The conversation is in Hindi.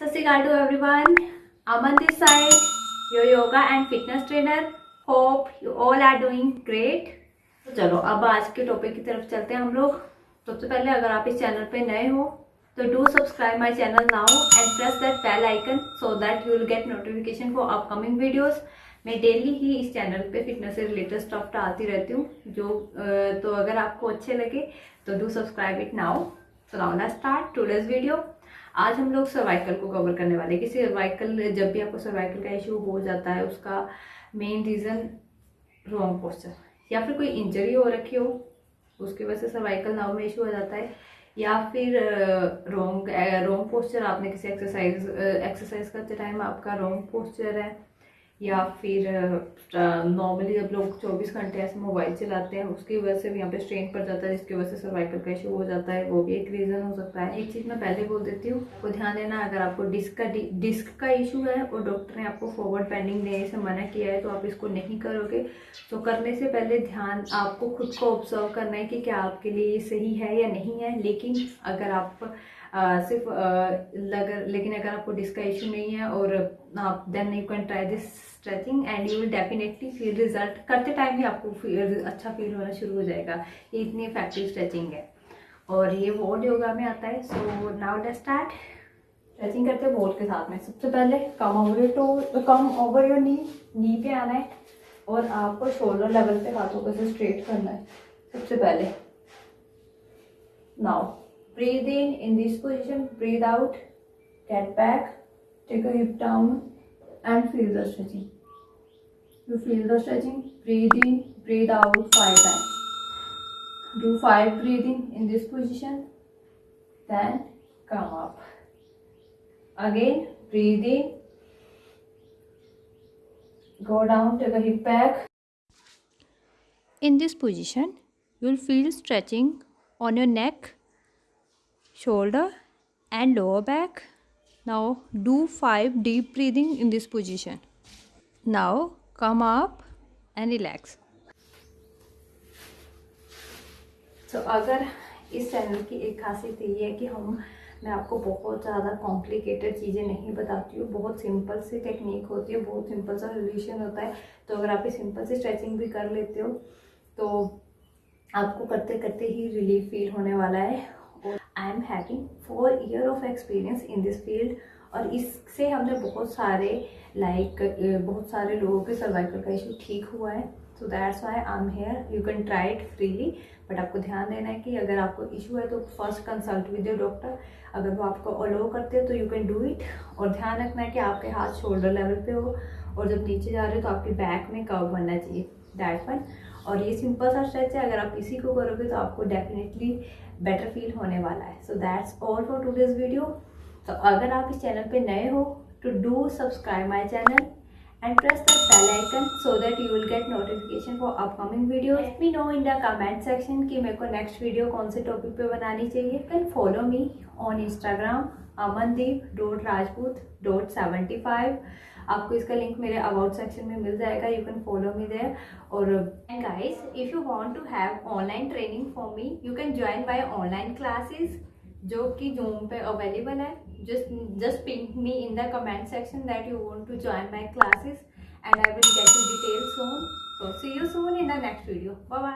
सत श्रीकाल to everyone Aman this side your yoga and fitness trainer hope you all are doing great तो चलो, अब आज के टॉपिक की तरफ़ चलते हैं हम लोग। सबसे पहले अगर आप इस चैनल पे नए हो तो do subscribe my channel now and press that bell icon so that you will get notification for upcoming videos मैं डेली ही इस चैनल पे फिटनेस से रिलेटेड स्टफ़ डालती रहती हूँ, जो तो अगर आपको अच्छे लगे तो do subscribe it now so now let's start today's video आज हम लोग सर्वाइकल को कवर करने वाले कि सर्वाइकल जब भी आपको सर्वाइकल का इशू हो जाता है, उसका मेन रीज़न रॉन्ग पोस्चर या फिर कोई इंजरी हो रखी हो, उसकी वजह से सर्वाइकल नाव में इशू हो जाता है। या फिर रॉन्ग रॉन्ग पोस्चर आपने किसी एक्सरसाइज एक्सरसाइज करते टाइम आपका रॉन्ग पोस्चर है। या फिर नॉर्मली जब लोग 24 घंटे ऐसे मोबाइल चलाते हैं, उसकी वजह से भी यहाँ पे स्ट्रेन पड़ जाता है, जिसकी वजह से सर्वाइकल का इशू हो जाता है, वो भी एक रीज़न हो सकता है। एक चीज़ मैं पहले बोल देती हूँ, वो ध्यान देना, अगर आपको डिस्क का डिस्क का इशू है और डॉक्टर ने आपको फॉरवर्ड पेंडिंग देने से मना किया है तो आप इसको नहीं करोगे। तो करने से पहले ध्यान आपको खुद को ऑब्ज़र्व करना है कि क्या आपके लिए ये सही है या नहीं है, लेकिन अगर आप आ, सिर्फ़ लगर लेकिन अगर आपको डिस्क का इशू नहीं है और आप then you can try this stretching and you will definitely feel result करते टाइम भी आपको फील अच्छा फील होना शुरू हो जाएगा। ये इतनी इफ़ेक्टिव स्ट्रेचिंग है। और ये वोल्ड योगा में आता है so now day start stretching करते हैं वोल्ड के साथ में। सबसे पहले come over your toe come over your knee knee पे आना है और आपको शोल्डर लेवल पे हाथों को से स्ट्रेट करना है। सबसे पहले। Now breathe in in this position breathe out get back take a hip down and feel the stretching. You feel the stretching breathe in breathe out five times. Do five breathing in this position then come up. Again breathe in go down take a hip back. In this position you will feel stretching on your neck shoulder and lower back. Now do five deep breathing in this position. Now come up and relax. तो so, अगर इस चैनल की एक खासियत ये है कि हम मैं आपको बहुत ज़्यादा कॉम्प्लिकेटेड चीज़ें नहीं बताती हूँ। बहुत सिंपल सी टेक्निक होती है बहुत सिंपल सा सोल्यूशन होता है। तो अगर आप ये सिंपल सी स्ट्रेचिंग भी कर लेते हो तो आपको करते करते ही रिलीफ फील होने वाला है। I am having four year of experience in this field और इससे हमने बहुत सारे लाइक like, बहुत सारे लोगों के सर्वाइकल का इशू ठीक हुआ है। So that's why I am here you can try it freely but आपको ध्यान देना है कि अगर आपको इशू है तो first consult with your doctor अगर वो आपको अलो करते हैं तो यू कैन डू इट और ध्यान रखना है कि आपके हाथ शोल्डर लेवल पे हो और जब नीचे जा रहे हो तो आपके बैक में कव बनना चाहिए। दैट वन और ये सिंपल सा स्ट्रेच है, अगर आप इसी को करोगे तो आपको डेफिनेटली बेटर फील होने वाला है। So that's all for to this video तो अगर आप इस चैनल पे नए हो तो do subscribe my channel and press the bell icon so that you will get notification for upcoming videos. Let me know in the comment section कि मेरे को next video कौन से topic पे बनानी चाहिए. You can follow me on Instagram amandeep dot rajput dot seventy five. आपको इसका लिंक मेरे अबाउट सेक्शन में मिल जाएगा you can follow me there और and guys if you want to have online training for me you can join by online classes जो कि जूम पे अवेलेबल है just just ping me in the comment section that you want to join my classes and i will get you details soon. So see you soon in the next video. Bye bye